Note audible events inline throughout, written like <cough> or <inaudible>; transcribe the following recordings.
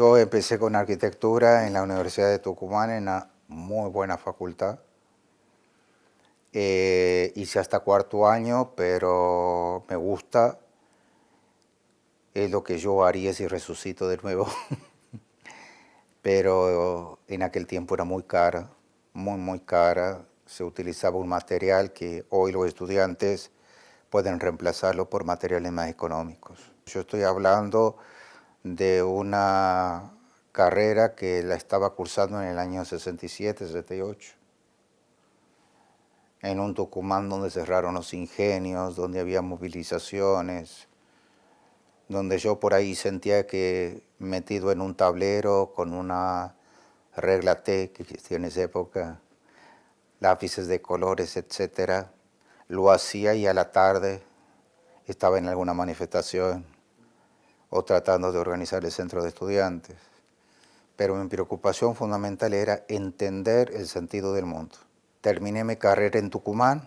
Yo empecé con arquitectura en la Universidad de Tucumán, en una muy buena facultad. Eh, hice hasta cuarto año, pero me gusta. Es lo que yo haría si resucito de nuevo. <laughs> pero en aquel tiempo era muy cara, muy, muy cara. Se utilizaba un material que hoy los estudiantes pueden reemplazarlo por materiales más económicos. Yo estoy hablando de una carrera que la estaba cursando en el año 67, 68, en un Tucumán donde cerraron los ingenios, donde había movilizaciones, donde yo por ahí sentía que metido en un tablero con una regla T que existía en esa época, lápices de colores, etcétera, lo hacía y a la tarde estaba en alguna manifestación o tratando de organizar el centro de estudiantes. Pero mi preocupación fundamental era entender el sentido del mundo. Terminé mi carrera en Tucumán,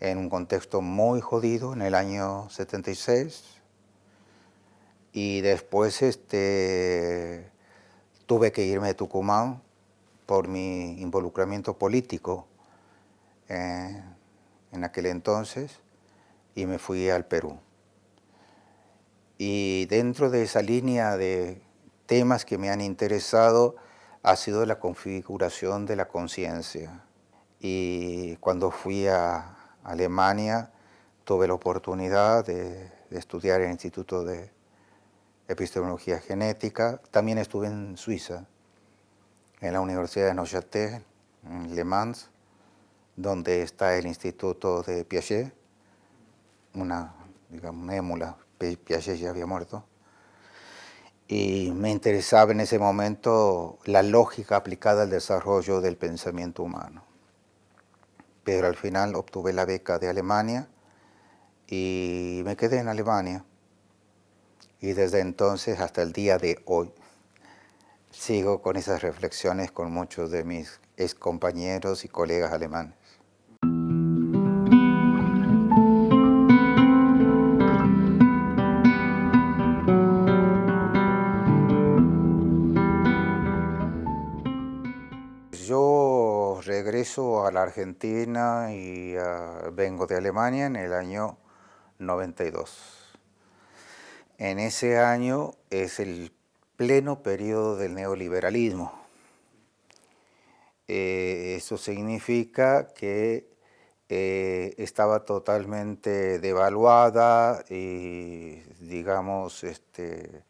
en un contexto muy jodido, en el año 76, y después este, tuve que irme de Tucumán por mi involucramiento político eh, en aquel entonces, y me fui al Perú. Y dentro de esa línea de temas que me han interesado ha sido la configuración de la conciencia. Y cuando fui a Alemania tuve la oportunidad de, estudiar en el Instituto de Epistemología Genética. También estuve en Suiza, en la Universidad de Neuchâtel, en Le Mans, donde está el Instituto de Piaget, una, digamos, una émula Piaget ya había muerto, y me interesaba en ese momento la lógica aplicada al desarrollo del pensamiento humano. Pero al final obtuve la beca de Alemania y me quedé en Alemania. Y desde entonces hasta el día de hoy sigo con esas reflexiones con muchos de mis ex compañeros y colegas alemanes. A la Argentina y ah, vengo de Alemania en el año 92. En ese año es el pleno periodo del neoliberalismo. Eh, eso significa que eh, estaba totalmente devaluada y, digamos, este,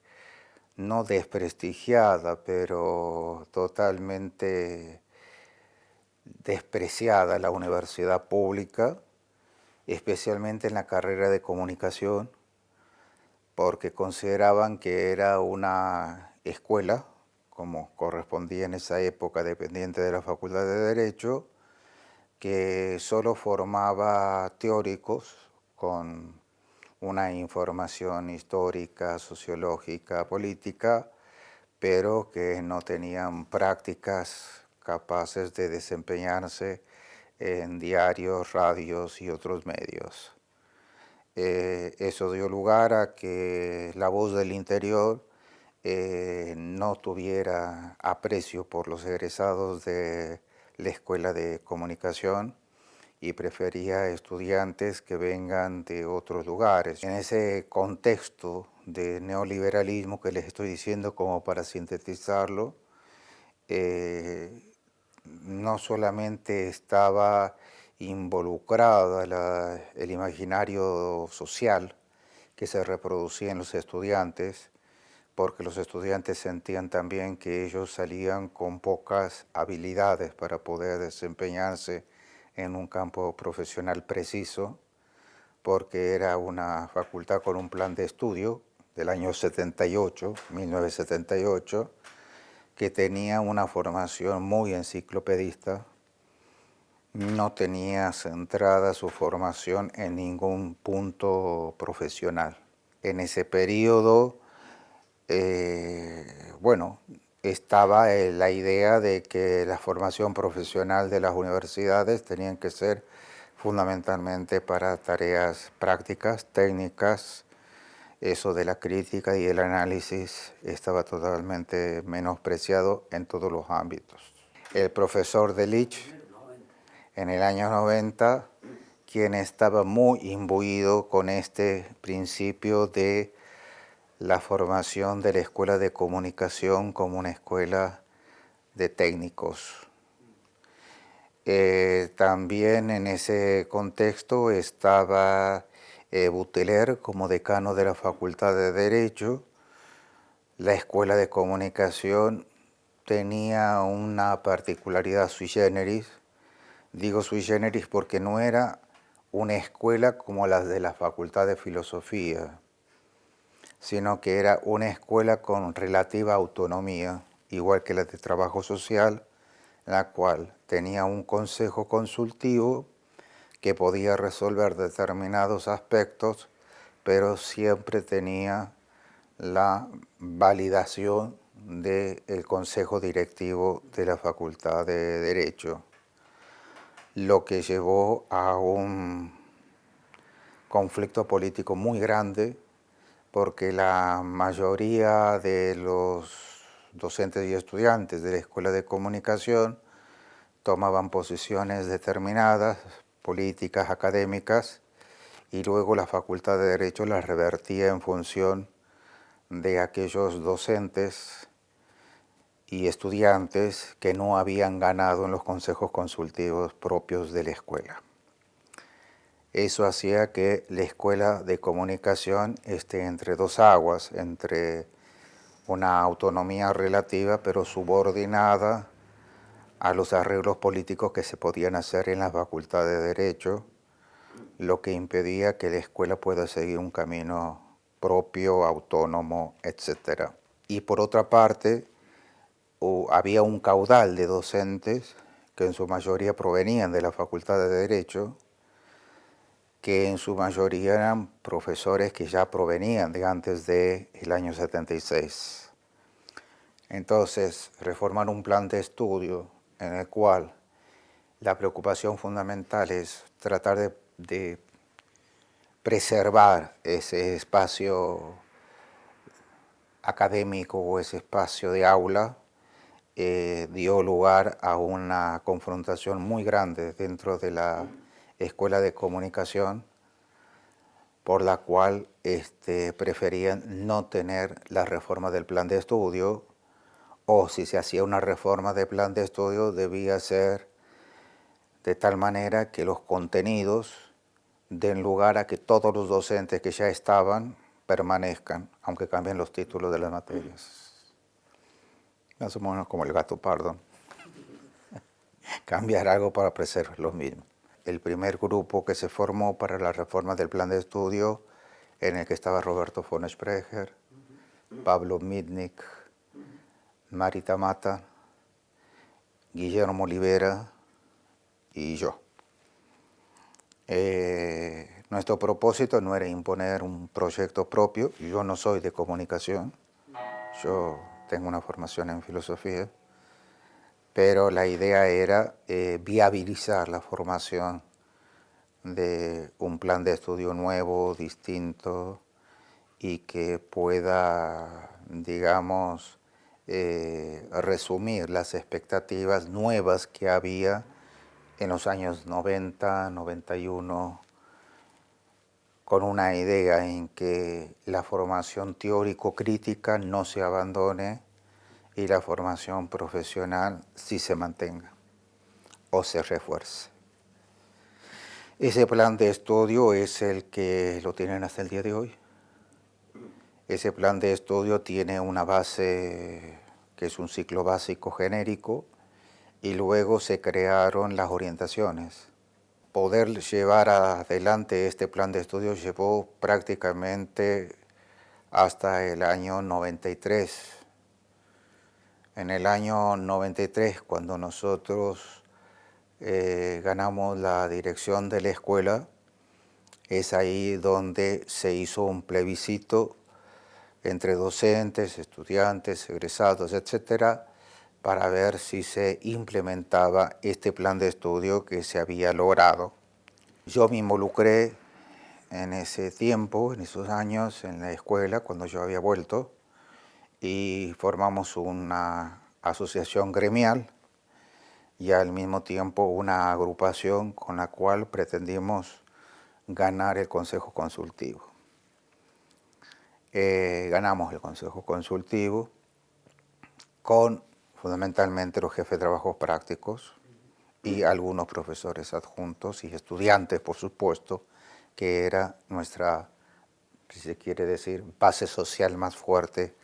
no desprestigiada, pero totalmente despreciada la universidad pública, especialmente en la carrera de comunicación, porque consideraban que era una escuela, como correspondía en esa época dependiente de la Facultad de Derecho, que solo formaba teóricos con una información histórica, sociológica, política, pero que no tenían prácticas capaces de desempeñarse en diarios, radios y otros medios. Eh, eso dio lugar a que la voz del interior eh, no tuviera aprecio por los egresados de la Escuela de Comunicación y prefería estudiantes que vengan de otros lugares. En ese contexto de neoliberalismo que les estoy diciendo como para sintetizarlo, eh, no solamente estaba involucrado el imaginario social que se reproducía en los estudiantes, porque los estudiantes sentían también que ellos salían con pocas habilidades para poder desempeñarse en un campo profesional preciso, porque era una facultad con un plan de estudio del año 78, 1978, que tenía una formación muy enciclopedista, no tenía centrada su formación en ningún punto profesional. En ese periodo, eh, bueno, estaba la idea de que la formación profesional de las universidades tenían que ser fundamentalmente para tareas prácticas, técnicas, eso de la crítica y el análisis estaba totalmente menospreciado en todos los ámbitos. El profesor Delich, en el año 90, quien estaba muy imbuido con este principio de la formación de la Escuela de Comunicación como una escuela de técnicos. Eh, también en ese contexto estaba Buteler como decano de la Facultad de Derecho. La Escuela de Comunicación tenía una particularidad sui generis. Digo sui generis porque no era una escuela como las de la Facultad de Filosofía, sino que era una escuela con relativa autonomía, igual que la de Trabajo Social, la cual tenía un consejo consultivo que podía resolver determinados aspectos, pero siempre tenía la validación del Consejo Directivo de la Facultad de Derecho lo que llevó a un conflicto político muy grande porque la mayoría de los docentes y estudiantes de la Escuela de Comunicación tomaban posiciones determinadas, políticas, académicas, y luego la Facultad de Derecho las revertía en función de aquellos docentes y estudiantes que no habían ganado en los consejos consultivos propios de la escuela. Eso hacía que la escuela de comunicación esté entre dos aguas, entre una autonomía relativa pero subordinada a los arreglos políticos que se podían hacer en la facultad de Derecho, lo que impedía que la escuela pueda seguir un camino propio, autónomo, etc. Y por otra parte, había un caudal de docentes que en su mayoría provenían de la Facultad de Derecho, que en su mayoría eran profesores que ya provenían de antes del año 76. Entonces, reformar un plan de estudio en el cual la preocupación fundamental es tratar de, preservar ese espacio académico o ese espacio de aula eh, dio lugar a una confrontación muy grande dentro de la Escuela de Comunicación, por la cual este, preferían no tener la reforma del plan de estudio, o si se hacía una reforma del plan de estudio debía ser de tal manera que los contenidos den lugar a que todos los docentes que ya estaban permanezcan, aunque cambien los títulos de las materias más o como el gato pardo, <laughs> cambiar algo para preservar los mismos. El primer grupo que se formó para la reforma del plan de estudio, en el que estaba Roberto von Sprecher, Pablo Mitnick, Marita Mata, Guillermo Olivera y yo. Eh, nuestro propósito no era imponer un proyecto propio, yo no soy de comunicación, yo tengo una formación en filosofía, pero la idea era eh, viabilizar la formación de un plan de estudio nuevo, distinto, y que pueda, digamos, eh, resumir las expectativas nuevas que había en los años 90, 91, con una idea en que la formación teórico-crítica no se abandone y la formación profesional sí se mantenga o se refuerce. Ese plan de estudio es el que lo tienen hasta el día de hoy. Ese plan de estudio tiene una base que es un ciclo básico genérico y luego se crearon las orientaciones poder llevar adelante este plan de estudio llevó prácticamente hasta el año 93. En el año 93, cuando nosotros eh, ganamos la dirección de la escuela, es ahí donde se hizo un plebiscito entre docentes, estudiantes, egresados, etcétera, para ver si se implementaba este plan de estudio que se había logrado. Yo me involucré en ese tiempo, en esos años, en la escuela, cuando yo había vuelto, y formamos una asociación gremial y al mismo tiempo una agrupación con la cual pretendimos ganar el Consejo Consultivo. Eh, ganamos el Consejo Consultivo con fundamentalmente los jefes de trabajos prácticos y algunos profesores adjuntos y estudiantes, por supuesto, que era nuestra, si se quiere decir, base social más fuerte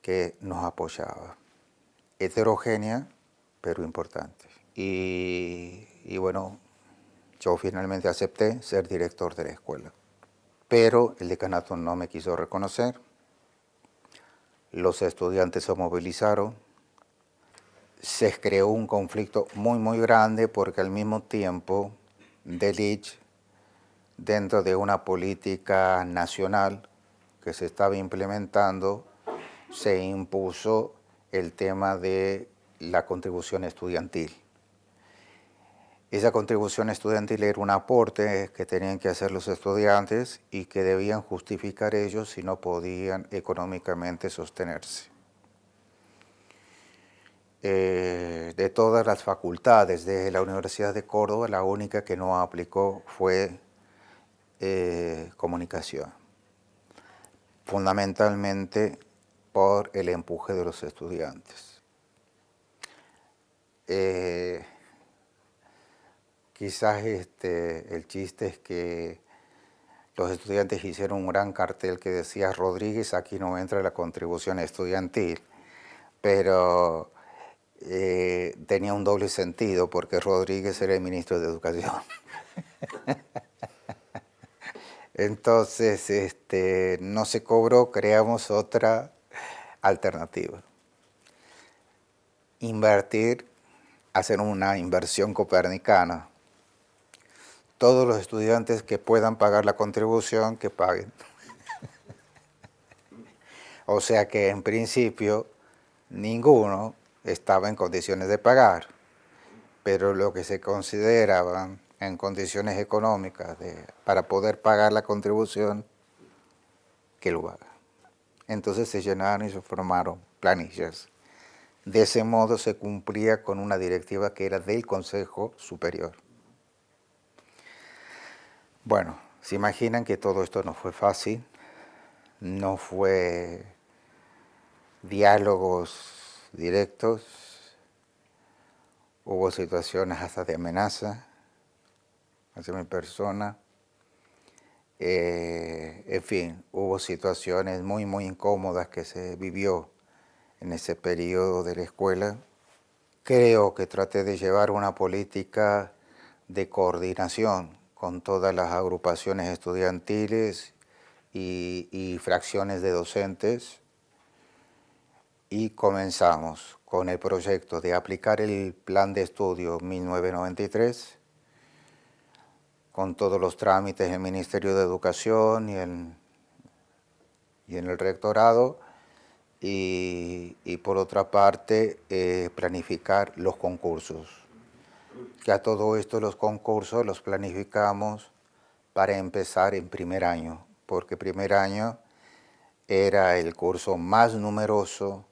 que nos apoyaba. Heterogénea, pero importante. Y, y bueno, yo finalmente acepté ser director de la escuela. Pero el decanato no me quiso reconocer, los estudiantes se movilizaron, se creó un conflicto muy, muy grande porque al mismo tiempo Delich, dentro de una política nacional que se estaba implementando, se impuso el tema de la contribución estudiantil. Esa contribución estudiantil era un aporte que tenían que hacer los estudiantes y que debían justificar ellos si no podían económicamente sostenerse. Eh, de todas las facultades de la Universidad de Córdoba, la única que no aplicó fue eh, comunicación, fundamentalmente por el empuje de los estudiantes. Eh, quizás este, el chiste es que los estudiantes hicieron un gran cartel que decía Rodríguez, aquí no entra la contribución estudiantil, pero eh, tenía un doble sentido porque Rodríguez era el ministro de Educación. <laughs> Entonces, este, no se cobró, creamos otra alternativa. Invertir, hacer una inversión copernicana. Todos los estudiantes que puedan pagar la contribución, que paguen. o sea que en principio ninguno estaba en condiciones de pagar, pero lo que se consideraban en condiciones económicas para poder pagar la contribución, que lo haga. Entonces se llenaron y se formaron planillas. De ese modo se cumplía con una directiva que era del Consejo Superior. Bueno, se imaginan que todo esto no fue fácil, no fue diálogos directos, hubo situaciones hasta de amenaza hacia mi persona, eh, en fin, hubo situaciones muy, muy incómodas que se vivió en ese periodo de la escuela. Creo que traté de llevar una política de coordinación con todas las agrupaciones estudiantiles y fracciones de docentes y comenzamos con el proyecto de aplicar el plan de estudio 1993 con todos los trámites en el Ministerio de Educación y en, y en el rectorado y, por otra parte eh, planificar los concursos. Que a todo esto los concursos los planificamos para empezar en primer año, porque primer año era el curso más numeroso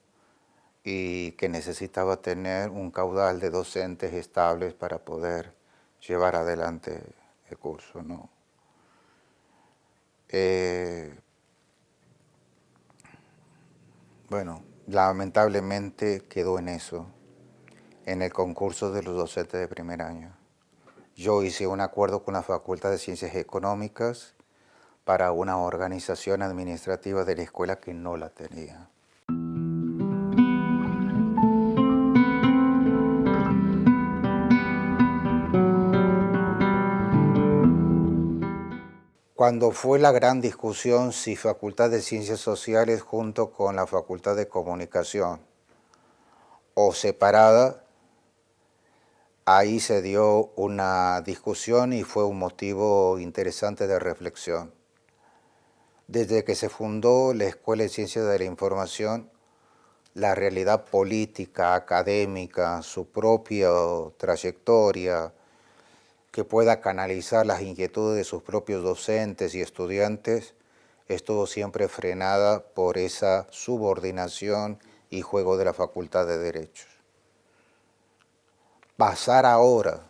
y que necesitaba tener un caudal de docentes estables para poder llevar adelante el curso. ¿no? Eh, bueno, lamentablemente quedó en eso, en el concurso de los docentes de primer año. Yo hice un acuerdo con la Facultad de Ciencias Económicas para una organización administrativa de la escuela que no la tenía. Cuando fue la gran discusión si Facultad de Ciencias Sociales junto con la Facultad de Comunicación o separada, ahí se dio una discusión y fue un motivo interesante de reflexión. Desde que se fundó la Escuela de Ciencias de la Información, la realidad política, académica, su propia trayectoria, que pueda canalizar las inquietudes de sus propios docentes y estudiantes, estuvo siempre frenada por esa subordinación y juego de la Facultad de Derechos. Pasar ahora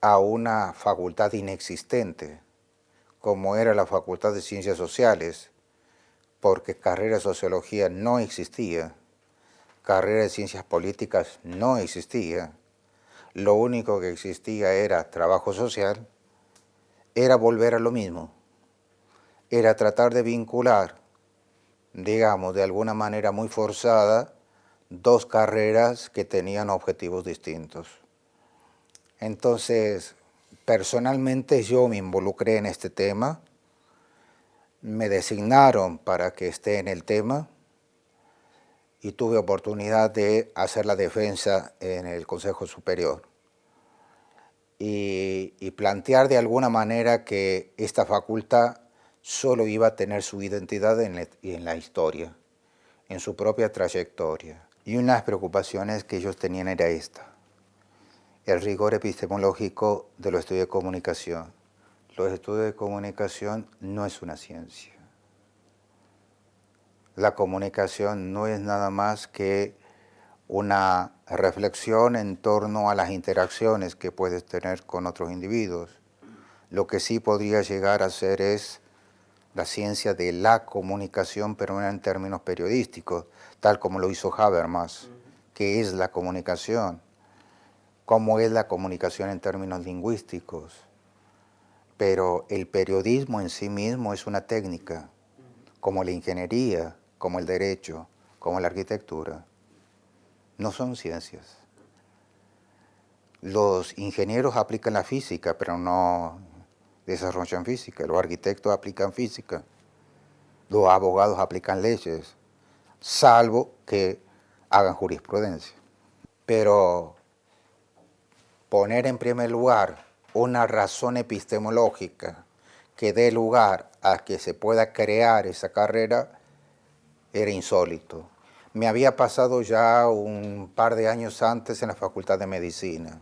a una facultad inexistente, como era la Facultad de Ciencias Sociales, porque carrera de Sociología no existía, carrera de Ciencias Políticas no existía, lo único que existía era trabajo social, era volver a lo mismo, era tratar de vincular, digamos, de alguna manera muy forzada, dos carreras que tenían objetivos distintos. Entonces, personalmente yo me involucré en este tema, me designaron para que esté en el tema y tuve oportunidad de hacer la defensa en el Consejo Superior y, plantear de alguna manera que esta facultad solo iba a tener su identidad en, en la historia, en su propia trayectoria. Y una de las preocupaciones que ellos tenían era esta, el rigor epistemológico de los estudios de comunicación. Los estudios de comunicación no es una ciencia. La comunicación no es nada más que una reflexión en torno a las interacciones que puedes tener con otros individuos. Lo que sí podría llegar a ser es la ciencia de la comunicación, pero no en términos periodísticos, tal como lo hizo Habermas, que es la comunicación cómo es la comunicación en términos lingüísticos. Pero el periodismo en sí mismo es una técnica, como la ingeniería, como el derecho, como la arquitectura. No son ciencias. Los ingenieros aplican la física, pero no desarrollan física. Los arquitectos aplican física. Los abogados aplican leyes, salvo que hagan jurisprudencia. Pero poner en primer lugar una razón epistemológica que dé lugar a que se pueda crear esa carrera era insólito. Me había pasado ya un par de años antes en la Facultad de Medicina.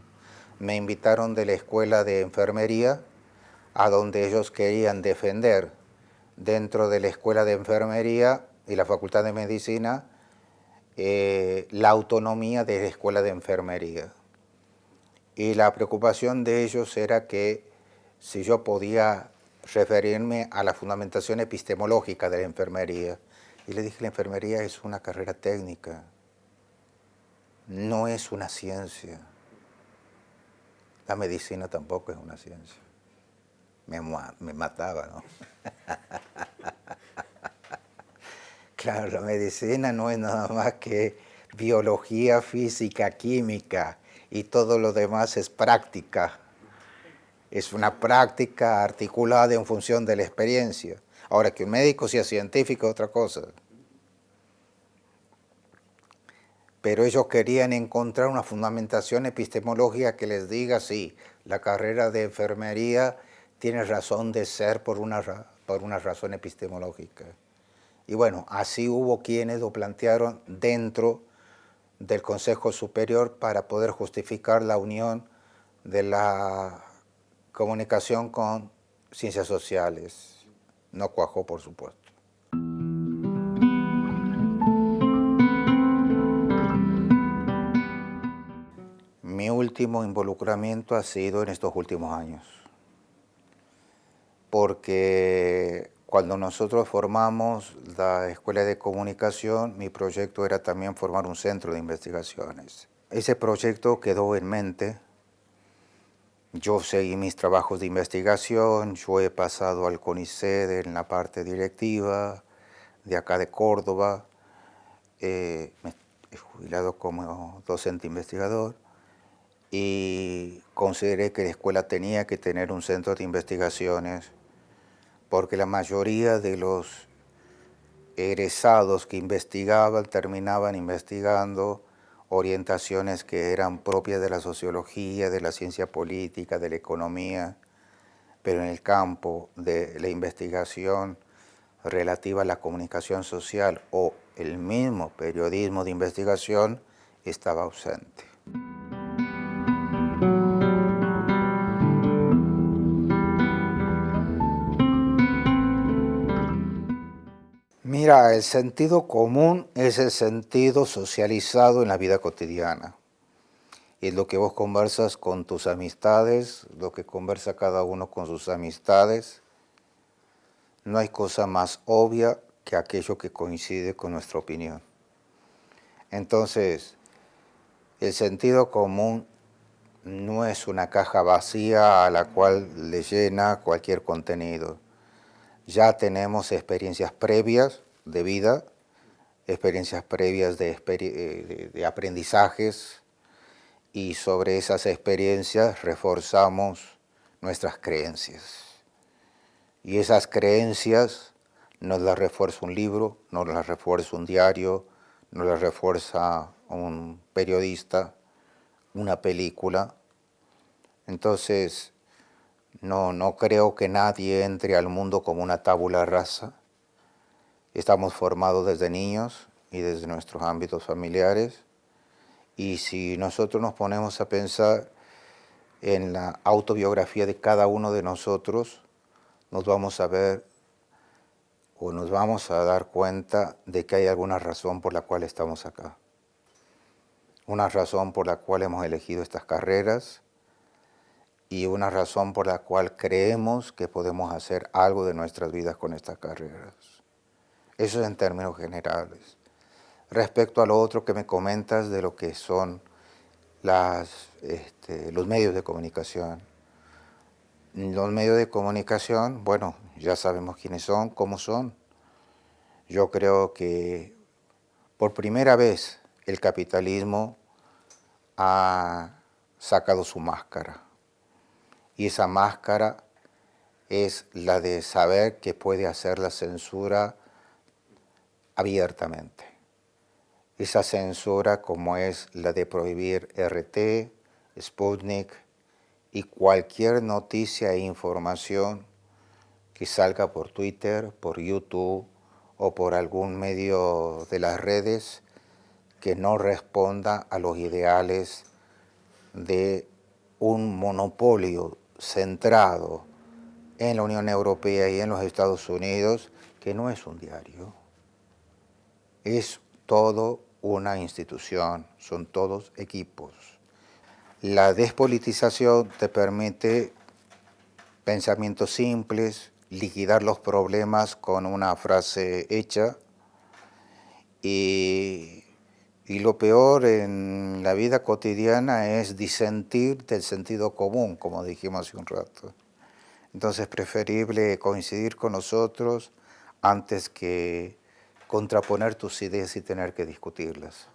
Me invitaron de la Escuela de Enfermería a donde ellos querían defender dentro de la Escuela de Enfermería y la Facultad de Medicina eh, la autonomía de la Escuela de Enfermería y la preocupación de ellos era que si yo podía referirme a la fundamentación epistemológica de la enfermería. Y le dije, la enfermería es una carrera técnica, no es una ciencia. La medicina tampoco es una ciencia. Me, mataba, ¿no? <laughs> claro, la medicina no es nada más que biología, física, química, y todo lo demás es práctica. Es una práctica articulada en función de la experiencia. Ahora, que un médico sea científico es otra cosa. Pero ellos querían encontrar una fundamentación epistemológica que les diga, sí, la carrera de enfermería tiene razón de ser por una, por una razón epistemológica. Y bueno, así hubo quienes lo plantearon dentro del Consejo Superior para poder justificar la unión de la comunicación con ciencias sociales. No cuajó, por supuesto. Mi último involucramiento ha sido en estos últimos años, porque cuando nosotros formamos la Escuela de Comunicación, mi proyecto era también formar un centro de investigaciones. Ese proyecto quedó en mente. Yo seguí mis trabajos de investigación, yo he pasado al CONICET en la parte directiva, de acá de Córdoba, eh, me he jubilado como docente investigador y consideré que la escuela tenía que tener un centro de investigaciones porque la mayoría de los egresados que investigaban terminaban investigando orientaciones que eran propias de la sociología, de la ciencia política, de la economía, pero en el campo de la investigación relativa a la comunicación social o el mismo periodismo de investigación estaba ausente. Mira, el sentido común es el sentido socializado en la vida cotidiana. Es lo que vos conversas con tus amistades, lo que conversa cada uno con sus amistades. No hay cosa más obvia que aquello que coincide con nuestra opinión. Entonces, el sentido común no es una caja vacía a la cual le llena cualquier contenido ya tenemos experiencias previas de vida, experiencias previas de, de, aprendizajes y sobre esas experiencias reforzamos nuestras creencias. Y esas creencias nos las refuerza un libro, nos las refuerza un diario, nos las refuerza un periodista, una película. Entonces, no, no creo que nadie entre al mundo como una tabula rasa. Estamos formados desde niños y desde nuestros ámbitos familiares. Y si nosotros nos ponemos a pensar en la autobiografía de cada uno de nosotros, nos vamos a ver o nos vamos a dar cuenta de que hay alguna razón por la cual estamos acá. Una razón por la cual hemos elegido estas carreras, y una razón por la cual creemos que podemos hacer algo de nuestras vidas con estas carreras. Eso es en términos generales. Respecto a lo otro que me comentas de lo que son este, los medios de comunicación. Los medios de comunicación, bueno, ya sabemos quiénes son, cómo son. Yo creo que por primera vez el capitalismo ha sacado su máscara y esa máscara es la de saber que puede hacer la censura abiertamente. Esa censura como es la de prohibir RT, Sputnik y cualquier noticia e información que salga por Twitter, por YouTube o por algún medio de las redes que no responda a los ideales de un monopolio centrado en la Unión Europea y en los Estados Unidos, que no es un diario, es todo una institución, son todos equipos. La despolitización te permite pensamientos simples, liquidar los problemas con una frase hecha y y lo peor en la vida cotidiana es disentir del sentido común, como dijimos hace un rato. Entonces es preferible coincidir con nosotros antes que contraponer tus ideas y tener que discutirlas.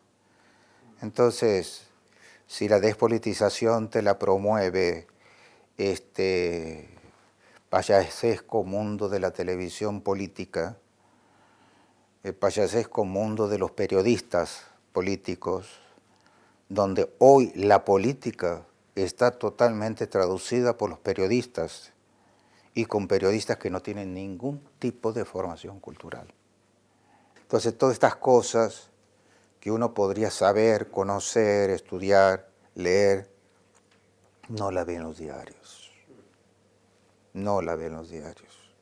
Entonces, si la despolitización te la promueve este payasesco mundo de la televisión política, el payasesco mundo de los periodistas, políticos, donde hoy la política está totalmente traducida por los periodistas y con periodistas que no tienen ningún tipo de formación cultural. Entonces todas estas cosas que uno podría saber, conocer, estudiar, leer, no la ven los diarios. No la ven los diarios.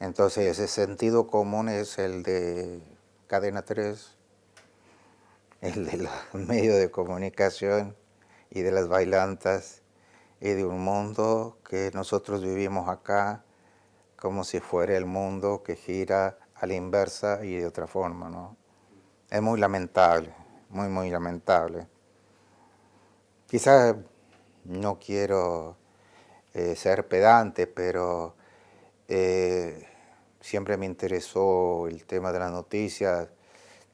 Entonces ese sentido común es el de Cadena 3, el de los <laughs> medios de comunicación y de las bailantas y de un mundo que nosotros vivimos acá como si fuera el mundo que gira a la inversa y de otra forma, ¿no? Es muy lamentable, muy, muy lamentable. Quizás no quiero eh, ser pedante, pero eh, siempre me interesó el tema de las noticias,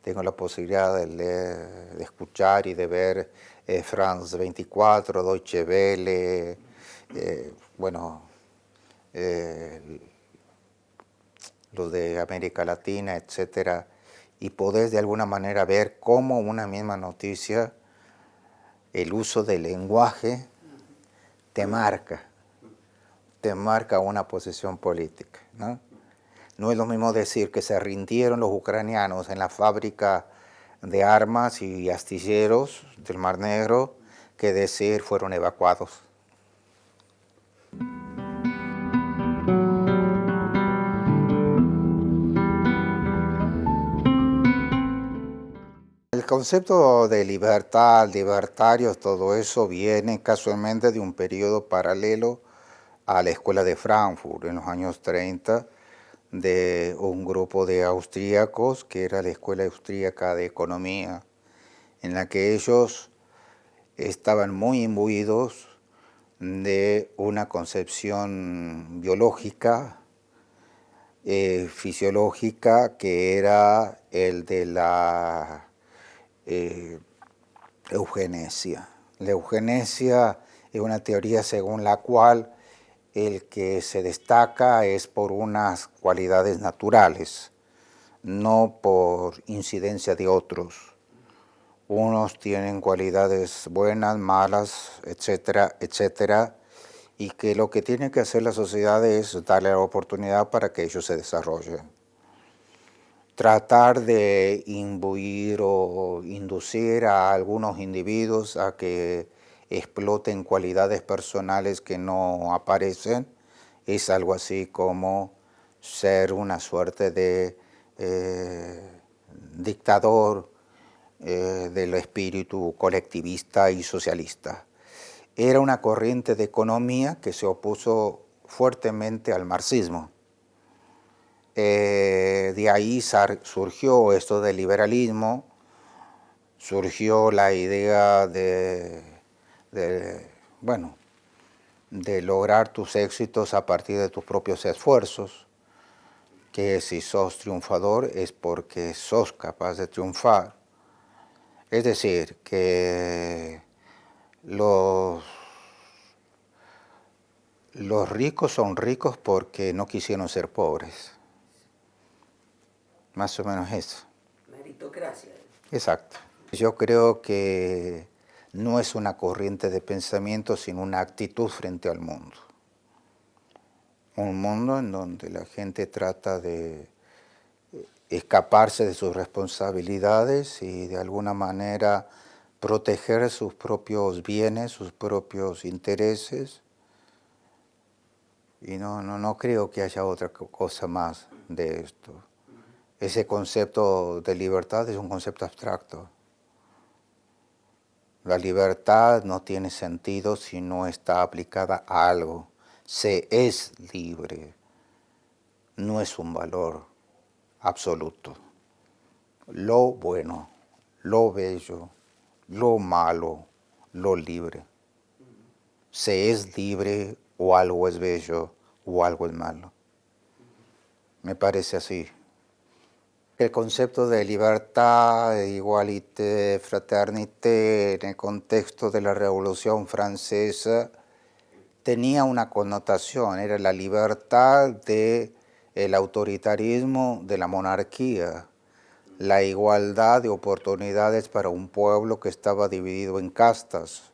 tengo la posibilidad de leer, de escuchar y de ver eh, France 24, Deutsche Welle, eh, bueno, los de América Latina, etcétera, y poder de alguna manera ver cómo una misma noticia, el uso del lenguaje te marca, te marca una posición política, ¿no? No es lo mismo decir que se rindieron los ucranianos en la fábrica de armas y astilleros del Mar Negro que decir fueron evacuados. Concepto de libertad, libertarios, todo eso viene casualmente de un periodo paralelo a la escuela de Frankfurt en los años 30 de un grupo de austríacos que era la escuela austríaca de economía en la que ellos estaban muy imbuidos de una concepción biológica, eh, fisiológica, que era el de la eh, eugenesia. La eugenesia es una teoría según la cual el que se destaca es por unas cualidades naturales, no por incidencia de otros unos tienen cualidades buenas, malas, etcétera, etcétera, y que lo que tiene que hacer la sociedad es darle la oportunidad para que ellos se desarrollen. Tratar de imbuir o inducir a algunos individuos a que exploten cualidades personales que no aparecen es algo así como ser una suerte de eh, dictador, eh, del espíritu colectivista y socialista. Era una corriente de economía que se opuso fuertemente al marxismo. Eh, de ahí surgió esto del liberalismo, surgió la idea de, bueno, de lograr tus éxitos a partir de tus propios esfuerzos, que si sos triunfador es porque sos capaz de triunfar, es decir, que los, los ricos son ricos porque no quisieron ser pobres. Más o menos eso. Meritocracia. Exacto. Yo creo que no es una corriente de pensamiento, sino una actitud frente al mundo. Un mundo en donde la gente trata de escaparse de sus responsabilidades y de alguna manera proteger sus propios bienes, sus propios intereses. Y no, no, no creo que haya otra cosa más de esto. Ese concepto de libertad es un concepto abstracto. La libertad no tiene sentido si no está aplicada a algo. Se es libre, no es un valor absoluto. Lo bueno, lo bello, lo malo, lo libre. Se es libre o algo es bello o algo es malo. Me parece así. El concepto de libertad, igualité, fraternité, en el contexto de la Revolución Francesa, tenía una connotación, era la libertad de el autoritarismo de la monarquía, la igualdad de oportunidades para un pueblo que estaba dividido en castas,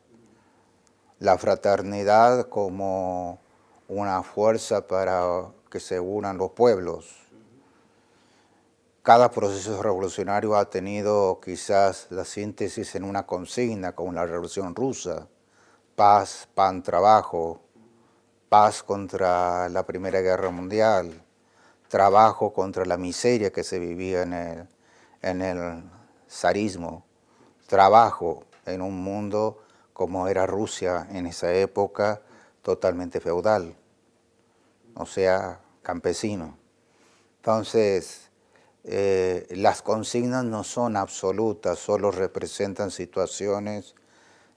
la fraternidad como una fuerza para que se unan los pueblos. Cada proceso revolucionario ha tenido quizás la síntesis en una consigna, como la Revolución Rusa, paz, pan, trabajo, paz contra la Primera Guerra Mundial, trabajo contra la miseria que se vivía en el, en el zarismo, trabajo en un mundo como era Rusia en esa época, totalmente feudal, o sea, campesino. Entonces, eh, las consignas no son absolutas, solo representan situaciones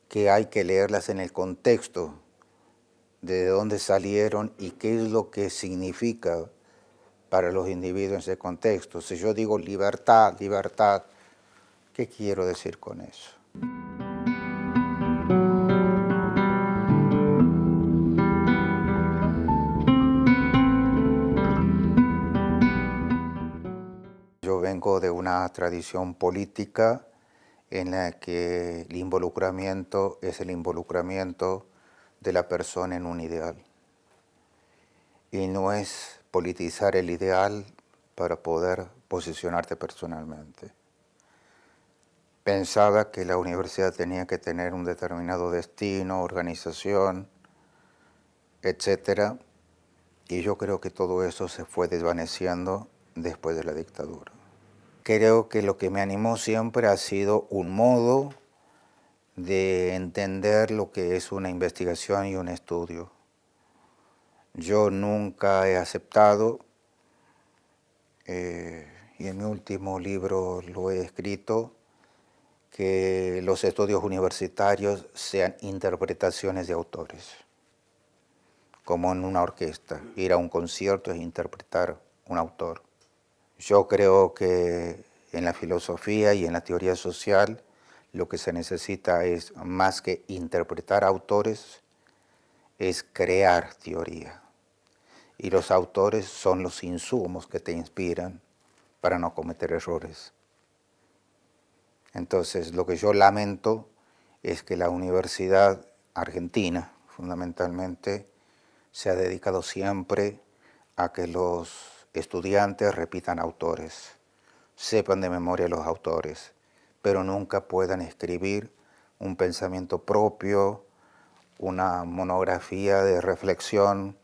que hay que leerlas en el contexto de dónde salieron y qué es lo que significa para los individuos en ese contexto. Si yo digo libertad, libertad, ¿qué quiero decir con eso? De una tradición política en la que el involucramiento es el involucramiento de la persona en un ideal. Y no es politizar el ideal para poder posicionarte personalmente. Pensaba que la universidad tenía que tener un determinado destino, organización, etc. Y yo creo que todo eso se fue desvaneciendo después de la dictadura. Creo que lo que me animó siempre ha sido un modo de entender lo que es una investigación y un estudio. Yo nunca he aceptado, eh, y en mi último libro lo he escrito, que los estudios universitarios sean interpretaciones de autores, como en una orquesta. Ir a un concierto es interpretar un autor. Yo creo que en la filosofía y en la teoría social lo que se necesita es, más que interpretar autores, es crear teoría. Y los autores son los insumos que te inspiran para no cometer errores. Entonces, lo que yo lamento es que la universidad argentina, fundamentalmente, se ha dedicado siempre a que los estudiantes repitan autores, sepan de memoria los autores, pero nunca puedan escribir un pensamiento propio, una monografía de reflexión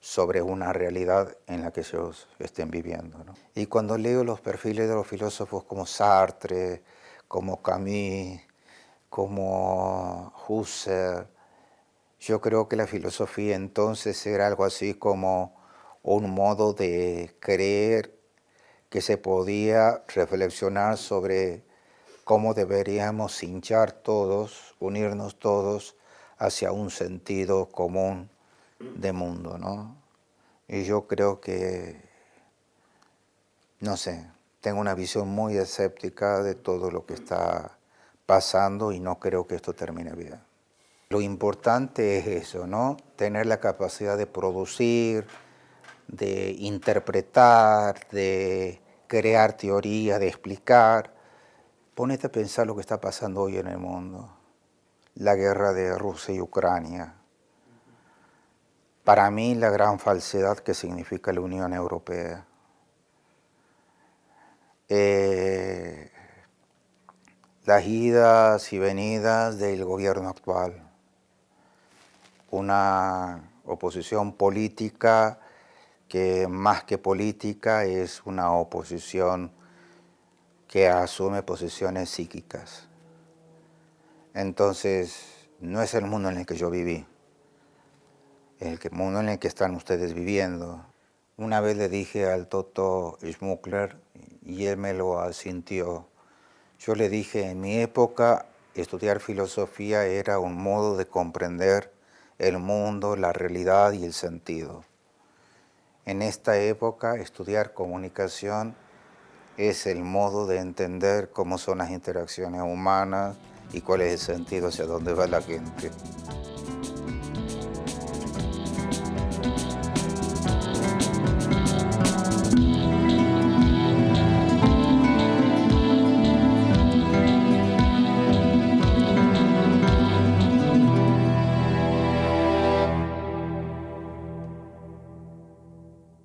sobre una realidad en la que ellos estén viviendo. Y cuando leo los perfiles de los filósofos como Sartre, como Camus, como Husserl, yo creo que la filosofía entonces era algo así como un modo de creer que se podía reflexionar sobre cómo deberíamos hinchar todos, unirnos todos hacia un sentido común de mundo, ¿no? Y yo creo que, no sé, tengo una visión muy escéptica de todo lo que está pasando y no creo que esto termine bien. Lo importante es eso, ¿no? Tener la capacidad de producir, de interpretar, de crear teoría, de explicar. Ponete a pensar lo que está pasando hoy en el mundo. La guerra de Rusia y Ucrania. Para mí la gran falsedad que significa la Unión Europea. Eh, las idas y venidas del gobierno actual. Una oposición política que más que política es una oposición que asume posiciones psíquicas. Entonces, no es el mundo en el que yo viví, el mundo en el que están ustedes viviendo. Una vez le dije al Toto Schmuckler, y él me lo asintió, yo le dije, en mi época, estudiar filosofía era un modo de comprender el mundo, la realidad y el sentido. En esta época, estudiar comunicación es el modo de entender cómo son las interacciones humanas y cuál es el sentido hacia dónde va la gente.